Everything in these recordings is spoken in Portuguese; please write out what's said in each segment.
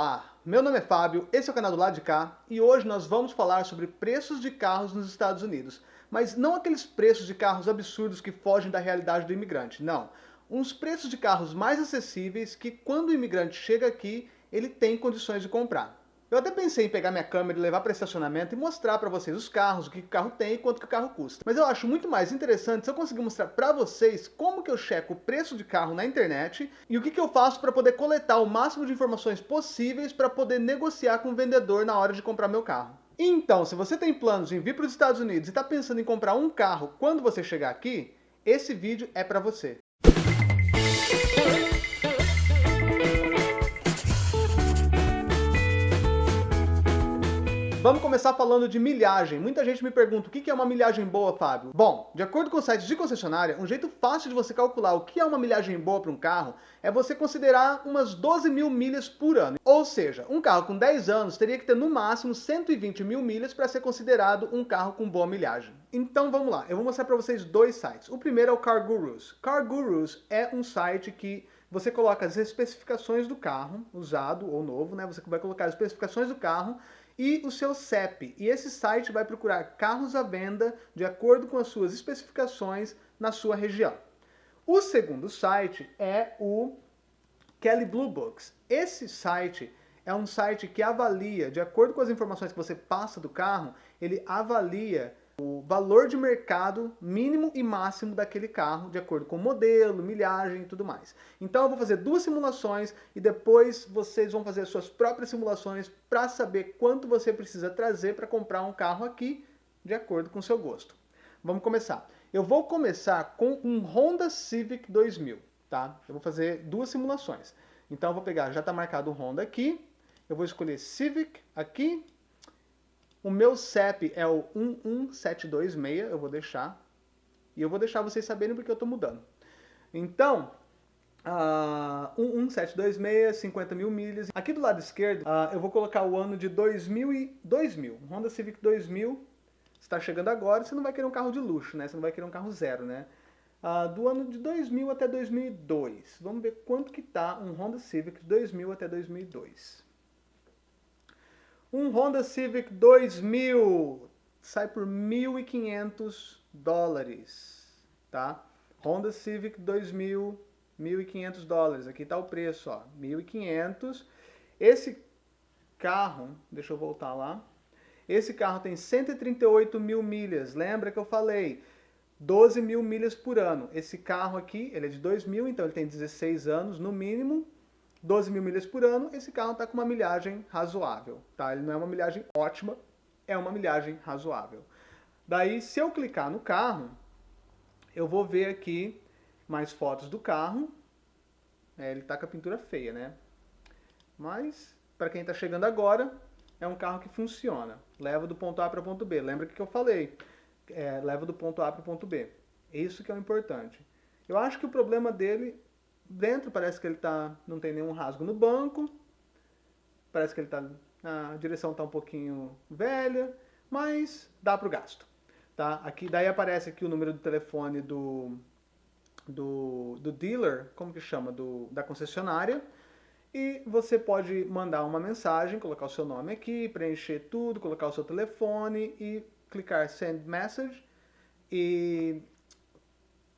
Olá, meu nome é Fábio, esse é o canal do lado de cá e hoje nós vamos falar sobre preços de carros nos Estados Unidos. Mas não aqueles preços de carros absurdos que fogem da realidade do imigrante, não. Uns preços de carros mais acessíveis que quando o imigrante chega aqui, ele tem condições de comprar. Eu até pensei em pegar minha câmera e levar para estacionamento e mostrar para vocês os carros, o que o carro tem e quanto que o carro custa. Mas eu acho muito mais interessante se eu conseguir mostrar para vocês como que eu checo o preço de carro na internet e o que, que eu faço para poder coletar o máximo de informações possíveis para poder negociar com o vendedor na hora de comprar meu carro. Então, se você tem planos em vir para os Estados Unidos e está pensando em comprar um carro quando você chegar aqui, esse vídeo é para você. Vamos começar falando de milhagem. Muita gente me pergunta o que é uma milhagem boa, Fábio? Bom, de acordo com sites de concessionária, um jeito fácil de você calcular o que é uma milhagem boa para um carro é você considerar umas 12 mil milhas por ano. Ou seja, um carro com 10 anos teria que ter no máximo 120 mil milhas para ser considerado um carro com boa milhagem. Então vamos lá, eu vou mostrar para vocês dois sites. O primeiro é o Car Gurus. Car Gurus é um site que você coloca as especificações do carro, usado ou novo, né? Você vai colocar as especificações do carro e o seu CEP. E esse site vai procurar carros à venda de acordo com as suas especificações na sua região. O segundo site é o Kelly Blue Books. Esse site é um site que avalia, de acordo com as informações que você passa do carro, ele avalia o valor de mercado mínimo e máximo daquele carro, de acordo com o modelo, milhagem e tudo mais. Então eu vou fazer duas simulações e depois vocês vão fazer suas próprias simulações para saber quanto você precisa trazer para comprar um carro aqui, de acordo com o seu gosto. Vamos começar. Eu vou começar com um Honda Civic 2000, tá? Eu vou fazer duas simulações. Então eu vou pegar, já está marcado o Honda aqui, eu vou escolher Civic aqui, o meu CEP é o 11726, eu vou deixar. E eu vou deixar vocês saberem porque eu estou mudando. Então, uh, 11726, 50 mil milhas. Aqui do lado esquerdo, uh, eu vou colocar o ano de 2000 e 2000. Honda Civic 2000 está chegando agora, você não vai querer um carro de luxo, né? Você não vai querer um carro zero, né? Uh, do ano de 2000 até 2002. Vamos ver quanto que tá um Honda Civic de 2000 até 2002. Um Honda Civic 2000 sai por 1.500 dólares, tá? Honda Civic 2000, 1.500 dólares. Aqui está o preço, ó, 1.500. Esse carro, deixa eu voltar lá. Esse carro tem 138 mil milhas. Lembra que eu falei? 12 mil milhas por ano. Esse carro aqui, ele é de 2000, então ele tem 16 anos no mínimo. 12 mil milhas por ano, esse carro está com uma milhagem razoável. Tá? Ele não é uma milhagem ótima, é uma milhagem razoável. Daí, se eu clicar no carro, eu vou ver aqui mais fotos do carro. É, ele está com a pintura feia, né? Mas, para quem está chegando agora, é um carro que funciona. Leva do ponto A para o ponto B. Lembra que eu falei? É, leva do ponto A para o ponto B. Isso que é o importante. Eu acho que o problema dele Dentro parece que ele tá, não tem nenhum rasgo no banco. Parece que ele tá, a direção está um pouquinho velha, mas dá para o gasto. Tá? Aqui, daí aparece aqui o número do telefone do, do, do dealer, como que chama, do, da concessionária. E você pode mandar uma mensagem, colocar o seu nome aqui, preencher tudo, colocar o seu telefone e clicar Send Message. E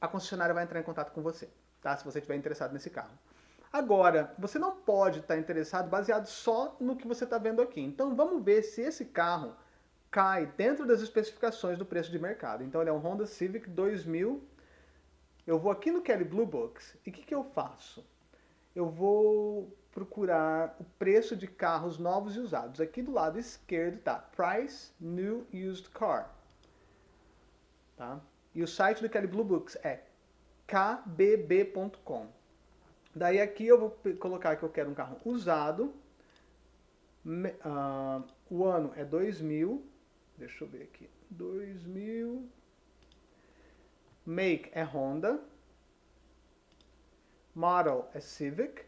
a concessionária vai entrar em contato com você tá? se você estiver interessado nesse carro. Agora, você não pode estar interessado baseado só no que você está vendo aqui. Então vamos ver se esse carro cai dentro das especificações do preço de mercado. Então ele é um Honda Civic 2000. Eu vou aqui no Kelly Blue Books e o que, que eu faço? Eu vou procurar o preço de carros novos e usados. Aqui do lado esquerdo está Price New Used Car. Tá? E o site do Kelly Blue Books é kbb.com. Daí aqui eu vou colocar que eu quero um carro usado. Uh, o ano é 2000. Deixa eu ver aqui. 2000. Make é Honda. Model é Civic.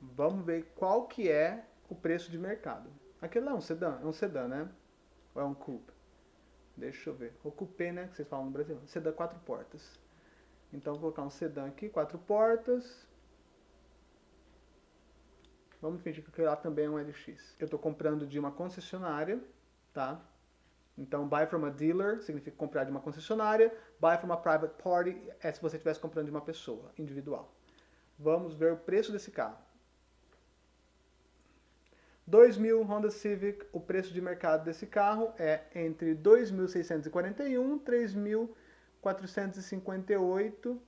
Vamos ver qual que é o preço de mercado. Aquele é um sedã, é um sedã, né? Ou é um coupe? Deixa eu ver. O coupé, né, que vocês falam no Brasil. Sedã quatro portas. Então vou colocar um sedã aqui, quatro portas. Vamos fingir que lá também é um LX. Eu estou comprando de uma concessionária, tá? Então, buy from a dealer significa comprar de uma concessionária. Buy from a private party é se você estivesse comprando de uma pessoa individual. Vamos ver o preço desse carro. 2000 Honda Civic, o preço de mercado desse carro é entre 2.641 e 3.458.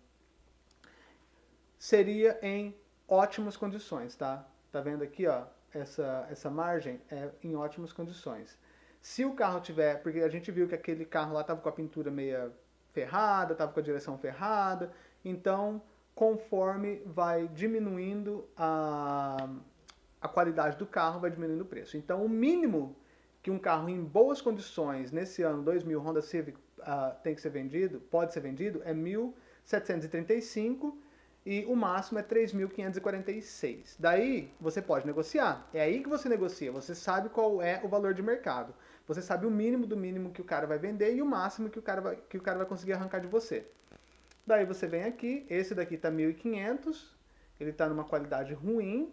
Seria em ótimas condições, tá? Tá vendo aqui, ó, essa, essa margem é em ótimas condições. Se o carro tiver, porque a gente viu que aquele carro lá estava com a pintura meia ferrada, estava com a direção ferrada, então conforme vai diminuindo a, a qualidade do carro, vai diminuindo o preço. Então o mínimo que um carro em boas condições nesse ano 2000 Honda Civic uh, tem que ser vendido, pode ser vendido, é 1.735 e o máximo é 3.546. Daí você pode negociar. É aí que você negocia. Você sabe qual é o valor de mercado. Você sabe o mínimo do mínimo que o cara vai vender e o máximo que o cara vai, que o cara vai conseguir arrancar de você. Daí você vem aqui, esse daqui está 1.500, ele está numa qualidade ruim,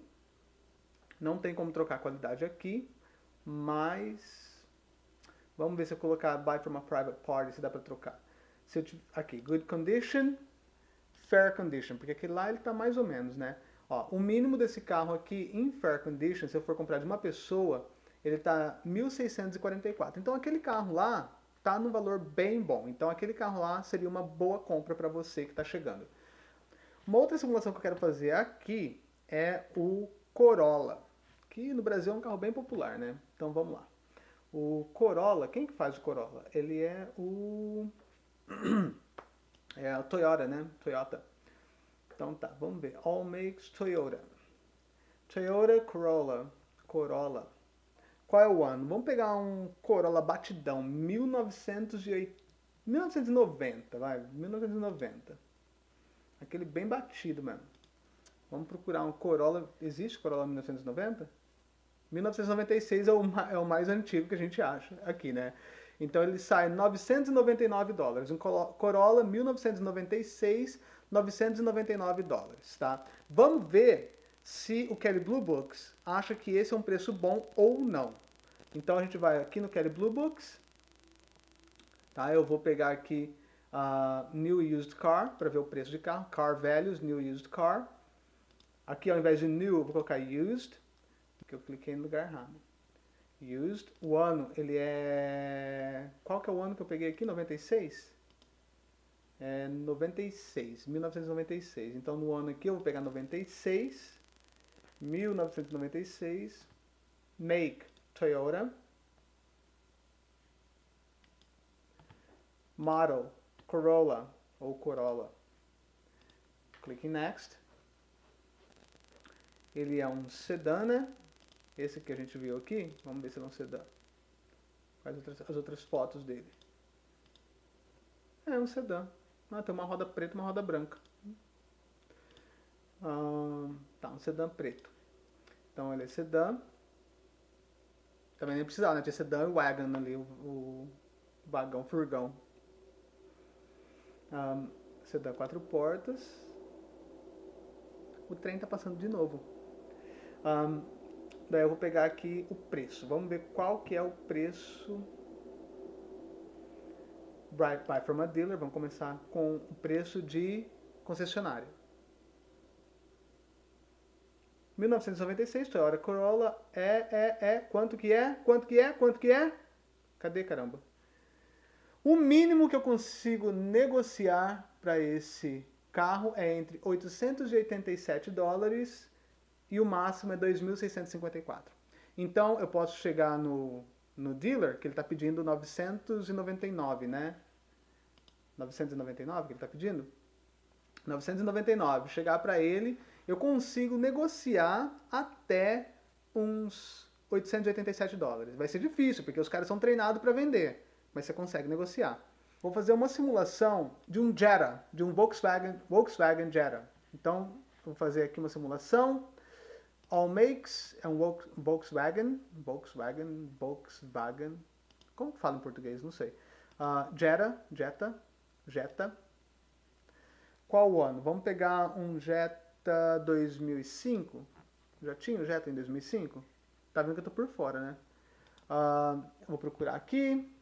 não tem como trocar a qualidade aqui, mas vamos ver se eu colocar buy from a private party, se dá para trocar. Se eu, aqui, good condition, fair condition, porque aquele lá ele está mais ou menos, né? Ó, o mínimo desse carro aqui em fair condition, se eu for comprar de uma pessoa, ele está 1.644. Então aquele carro lá está no valor bem bom. Então aquele carro lá seria uma boa compra para você que está chegando. Uma outra simulação que eu quero fazer aqui é o Corolla, que no Brasil é um carro bem popular, né? Então vamos lá. O Corolla, quem que faz o Corolla? Ele é o é o Toyota, né? Toyota. Então tá, vamos ver. All makes Toyota. Toyota Corolla. Corolla. Qual é o ano? Vamos pegar um Corolla batidão, 1990, vai, 1990. Aquele bem batido mesmo. Vamos procurar um Corolla, existe Corolla 1990? 1996 é o, é o mais antigo que a gente acha aqui, né? Então ele sai 999 dólares. Um Corolla 1996, 999 dólares, tá? Vamos ver se o Kelly Blue Books acha que esse é um preço bom ou não. Então a gente vai aqui no Kelly Blue Books, tá? Eu vou pegar aqui uh, New Used Car para ver o preço de carro, Car Values, New Used Car. Aqui ao invés de New eu vou colocar Used, porque eu cliquei no lugar errado. Used, o ano ele é... Qual que é o ano que eu peguei aqui? 96? É 96, 1996. Então no ano aqui eu vou pegar 96 1996, make Toyota, model Corolla ou Corolla. Clique em Next. Ele é um sedã, né? Esse que a gente viu aqui, vamos ver se é um sedã. Quais outras, as outras fotos dele? É um sedã. Ah, tem uma roda preta e uma roda branca. Ah, tá, um sedã preto. Então ele é sedã. Também nem precisava, né? Tinha sedã e wagon ali, o, o vagão, furgão. Um, sedã quatro portas. O trem tá passando de novo. Daí eu vou pegar aqui o preço. Vamos ver qual que é o preço. Buy from a dealer. Vamos começar com o preço de concessionária. 1996, Toyota Corolla é, é, é, quanto que é, quanto que é, quanto que é? Cadê, caramba? O mínimo que eu consigo negociar para esse carro é entre 887 dólares e o máximo é 2.654. Então, eu posso chegar no, no dealer, que ele está pedindo 999, né? 999 que ele está pedindo? 999. Chegar para ele eu consigo negociar até uns 887 dólares. Vai ser difícil, porque os caras são treinados para vender, mas você consegue negociar. Vou fazer uma simulação de um Jetta, de um Volkswagen, Volkswagen Jetta. Então, vou fazer aqui uma simulação. All makes é um Volkswagen, Volkswagen, Volkswagen, como fala em português? Não sei. Uh, Jetta, Jetta, Jetta. Qual ano? Vamos pegar um Jetta 2005, Já tinha o Jetta em 2005? Tá vendo que eu tô por fora, né? Uh, vou procurar aqui.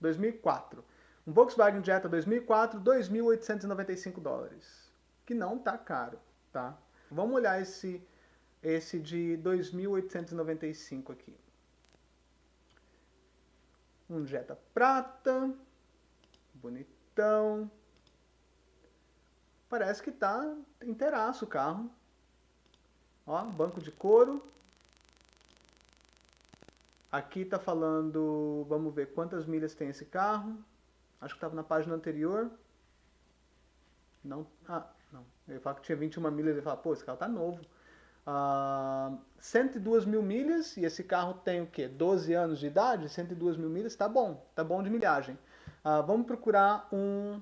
2004. Um Volkswagen Jetta 2004, 2.895 dólares. Que não tá caro, tá? Vamos olhar esse, esse de 2.895 aqui. Um Jetta prata. Bonitão. Parece que tá inteiraço o carro. Ó, banco de couro. Aqui tá falando, vamos ver quantas milhas tem esse carro. Acho que estava na página anterior. Não, ah, não. Eu ia que tinha 21 milhas e falar, pô, esse carro tá novo. Uh, ah, 102 mil milhas, e esse carro tem o quê? 12 anos de idade? 102 mil milhas, tá bom, tá bom de milhagem. Uh, vamos procurar um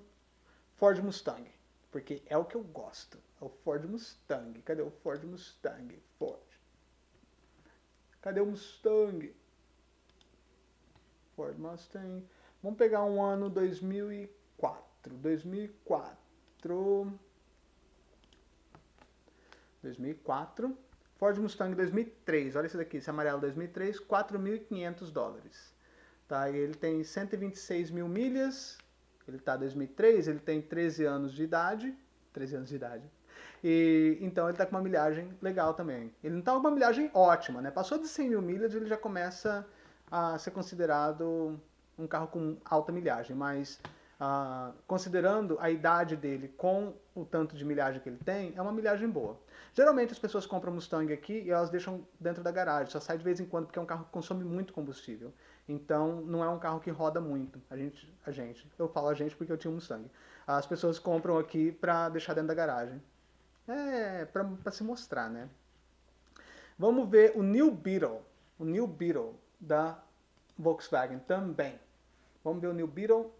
Ford Mustang, porque é o que eu gosto. É o Ford Mustang. Cadê o Ford Mustang? Ford. Cadê o Mustang? Ford Mustang. Vamos pegar um ano 2004. 2004. 2004. Ford Mustang 2003. Olha esse daqui, esse amarelo 2003, 4.500 dólares. Tá? Ele tem 126 mil milhas. Ele está 2003, ele tem 13 anos de idade. 13 anos de idade. E, então ele está com uma milhagem legal também. Ele não está com uma milhagem ótima, né? Passou de 100 mil milhas, ele já começa a ser considerado um carro com alta milhagem, mas ah, considerando a idade dele com o tanto de milhagem que ele tem, é uma milhagem boa. Geralmente as pessoas compram Mustang aqui e elas deixam dentro da garagem, só sai de vez em quando porque é um carro que consome muito combustível. Então não é um carro que roda muito. A gente, a gente, eu falo a gente porque eu tinha um Mustang. As pessoas compram aqui para deixar dentro da garagem. É, para se mostrar, né? Vamos ver o New Beetle. O New Beetle da Volkswagen também. Vamos ver o New Beetle.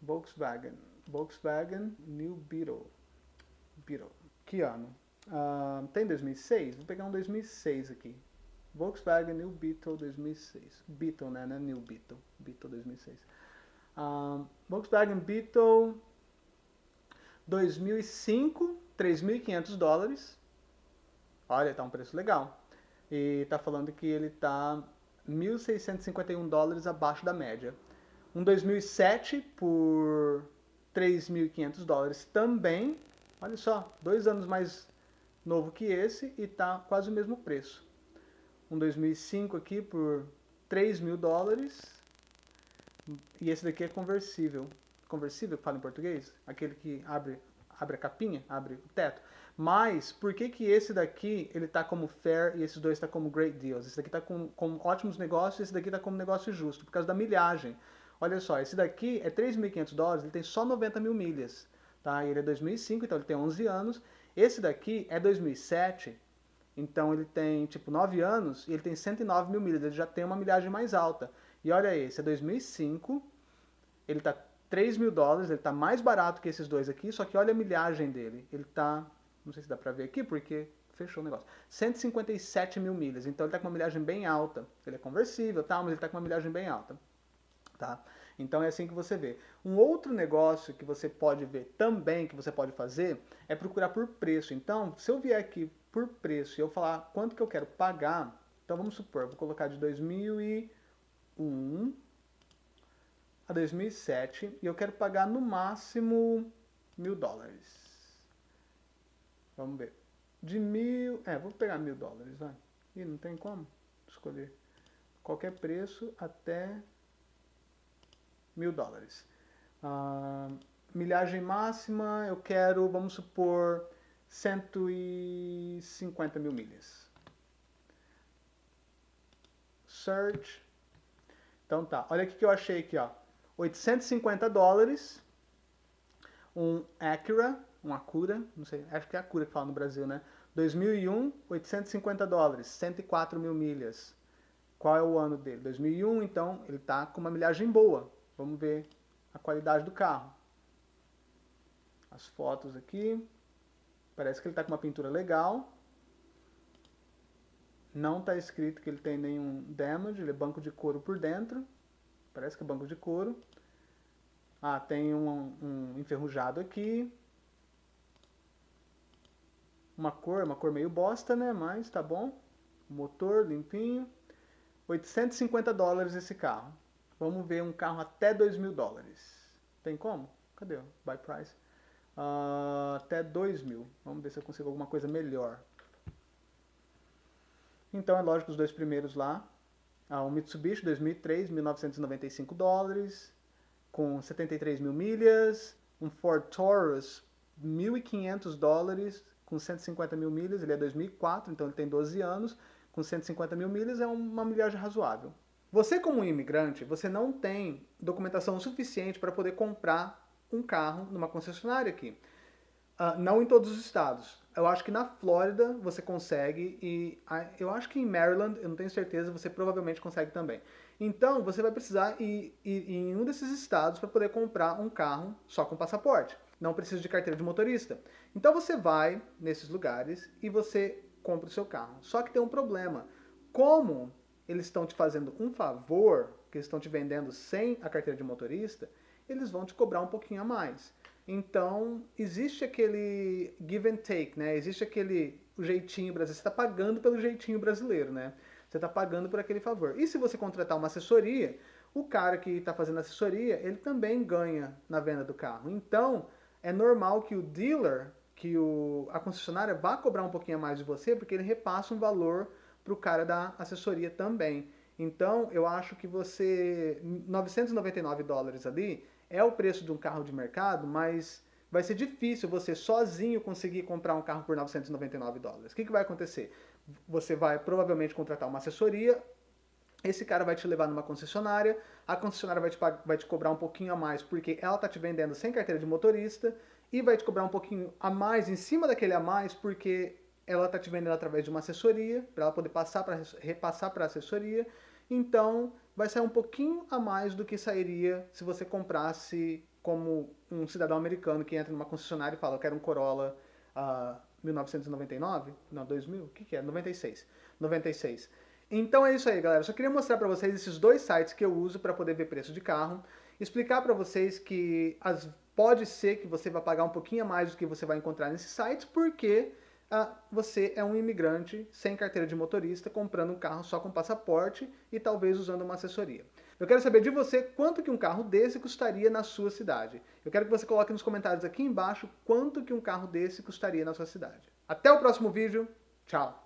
Volkswagen. Volkswagen New Beetle. Beetle. Que ano? Uh, tem 2006? Vou pegar um 2006 aqui. Volkswagen New Beetle 2006. Beetle, né? Não é New Beetle. Beetle 2006. Uh, Volkswagen Beetle 2005, 3.500 dólares. Olha, tá um preço legal. E tá falando que ele tá 1.651 dólares abaixo da média. Um 2007 por 3.500 dólares também. Olha só, dois anos mais novo que esse e tá quase o mesmo preço. Um 2005 aqui por 3 mil dólares. E esse daqui é conversível. Conversível, fala em português? Aquele que abre, abre a capinha, abre o teto. Mas, por que que esse daqui, ele tá como fair e esses dois tá como great deals? Esse daqui tá com, com ótimos negócios e esse daqui tá como negócio justo, por causa da milhagem. Olha só, esse daqui é 3.500 dólares, ele tem só 90 mil milhas. Tá? Ele é 2005, então ele tem 11 anos. Esse daqui é 2007, então ele tem tipo 9 anos e ele tem 109 mil milhas, ele já tem uma milhagem mais alta. E olha esse, é 2005, ele tá 3 mil dólares, ele tá mais barato que esses dois aqui, só que olha a milhagem dele, ele tá não sei se dá pra ver aqui, porque fechou o negócio. 157 mil milhas. Então ele está com uma milhagem bem alta. Ele é conversível, tá? mas ele está com uma milhagem bem alta. Tá? Então é assim que você vê. Um outro negócio que você pode ver também, que você pode fazer, é procurar por preço. Então, se eu vier aqui por preço e eu falar quanto que eu quero pagar, então vamos supor, vou colocar de 2001 a 2007 e eu quero pagar no máximo mil dólares. Vamos ver. De mil. É, vou pegar mil dólares, vai. Ih, não tem como escolher. Qualquer preço até mil dólares. Ah, milhagem máxima, eu quero, vamos supor, 150 mil milhas. Search. Então tá, olha o que eu achei aqui, ó. 850 dólares. Um Acura uma cura, não sei, acho que é a cura que fala no Brasil, né? 2001, 850 dólares, 104 mil milhas. Qual é o ano dele? 2001, então ele está com uma milhagem boa. Vamos ver a qualidade do carro. As fotos aqui. Parece que ele está com uma pintura legal. Não está escrito que ele tem nenhum damage, ele é banco de couro por dentro. Parece que é banco de couro. Ah, tem um, um enferrujado aqui. uma cor, uma cor meio bosta, né? Mas tá bom. Motor limpinho. 850 dólares esse carro. Vamos ver um carro até 2 mil dólares. Tem como? Cadê o buy price? Uh, até 2 mil. Vamos ver se eu consigo alguma coisa melhor. Então é lógico os dois primeiros lá. Ah, o Mitsubishi 2003, 1995 dólares, com 73 mil milhas. Um Ford Taurus, 1.500 dólares, com 150 mil milhas. Ele é 2004, então ele tem 12 anos. Com 150 mil milhas é uma milhagem razoável. Você como imigrante, você não tem documentação suficiente para poder comprar um carro numa concessionária aqui. Uh, não em todos os estados. Eu acho que na Flórida você consegue e eu acho que em Maryland, eu não tenho certeza, você provavelmente consegue também. Então você vai precisar ir, ir em um desses estados para poder comprar um carro só com passaporte. Não precisa de carteira de motorista. Então você vai nesses lugares e você compra o seu carro. Só que tem um problema. Como eles estão te fazendo um favor, que estão te vendendo sem a carteira de motorista, eles vão te cobrar um pouquinho a mais. Então, existe aquele give and take, né? Existe aquele jeitinho brasileiro. Você está pagando pelo jeitinho brasileiro, né? Você está pagando por aquele favor. E se você contratar uma assessoria, o cara que está fazendo assessoria, ele também ganha na venda do carro. Então, é normal que o dealer, que o, a concessionária vá cobrar um pouquinho a mais de você, porque ele repassa um valor para o cara da assessoria também. Então, eu acho que você, 999 dólares ali, é o preço de um carro de mercado, mas vai ser difícil você sozinho conseguir comprar um carro por 999 dólares. O que, que vai acontecer? Você vai provavelmente contratar uma assessoria, esse cara vai te levar numa concessionária, a concessionária vai te, vai te cobrar um pouquinho a mais porque ela está te vendendo sem carteira de motorista e vai te cobrar um pouquinho a mais em cima daquele a mais porque ela está te vendendo através de uma assessoria, para ela poder passar para repassar para a assessoria. Então, vai sair um pouquinho a mais do que sairia se você comprasse como um cidadão americano que entra numa concessionária e fala, eu quero um Corolla uh, 1999? Não, 2000? O que, que é? 96. 96. Então é isso aí, galera. Só queria mostrar para vocês esses dois sites que eu uso para poder ver preço de carro. Explicar para vocês que as, pode ser que você vai pagar um pouquinho a mais do que você vai encontrar nesses sites, porque ah, você é um imigrante sem carteira de motorista, comprando um carro só com passaporte e talvez usando uma assessoria. Eu quero saber de você quanto que um carro desse custaria na sua cidade. Eu quero que você coloque nos comentários aqui embaixo quanto que um carro desse custaria na sua cidade. Até o próximo vídeo. Tchau!